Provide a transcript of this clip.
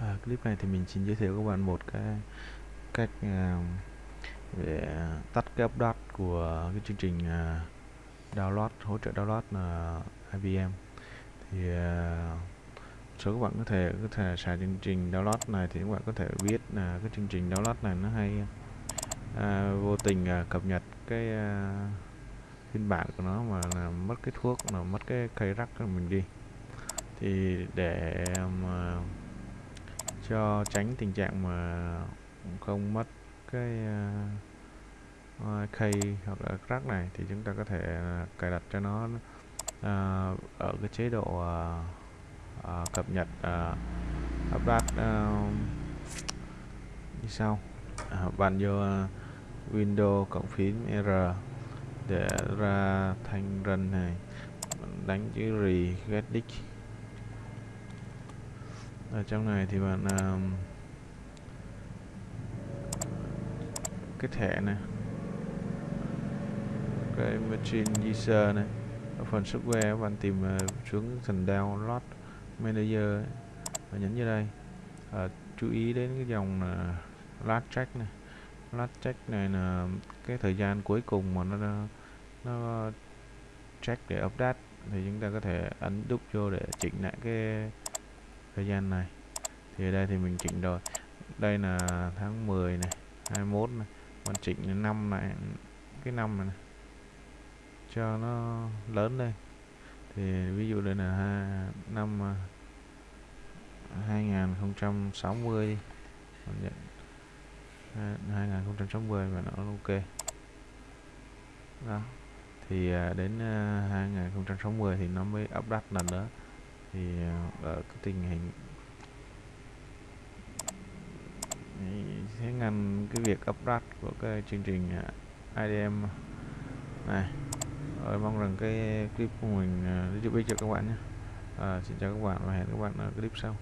À, clip này thì mình xin giới thiệu các bạn một cái cách uh, để tắt cái update của cái chương trình uh, download hỗ trợ download là IBM thì à, số các bạn có thể có thể xài chương trình download này thì các bạn có thể biết là cái chương trình download này nó hay. À, vô tình à, cập nhật cái à, phiên bản của nó mà là mất cái thuốc là mất cái cây rắc của mình đi. Thì để mà cho tránh tình trạng mà không mất cái ờ, ờ, uh, key hoặc là crack này thì chúng ta có thể ờ, cài đặt cho nó uh, ở cái chế độ uh, uh, cập nhật uh, update uh, như sau. Uh, bạn vô uh, Windows cộng phím R để ra thanh run này đánh chữ regex disk ở trong này thì bạn um, cái thẻ này cái machine user này ở phần software bạn tìm à, uh, xuống phần download manager ấy, và nhấn như đây. À, chú ý đến cái dòng uh, last check này. Last check này là cái thời gian cuối cùng mà nó nó check để update thì chúng ta có thể ấn đúc vô để chỉnh lại cái thời gian này. Thì ở đây thì mình chỉnh rồi đây là tháng 10 này 21 này mình chỉnh năm này cái năm này, này cho nó lớn lên. Thì ví dụ đây là ha, năm à, 2060 đi. 2060 và nó ok. Đó. Thì à, đến à, 2060 thì nó mới update lần nữa thì ờ, ở cái tình hình sẽ ngăn cái việc update của cái chương trình ờ, IDM này rồi mong rằng cái clip của mình ờ, giúp ích cho các bạn nhé. À, xin chào các bạn và hẹn các bạn ở clip sau.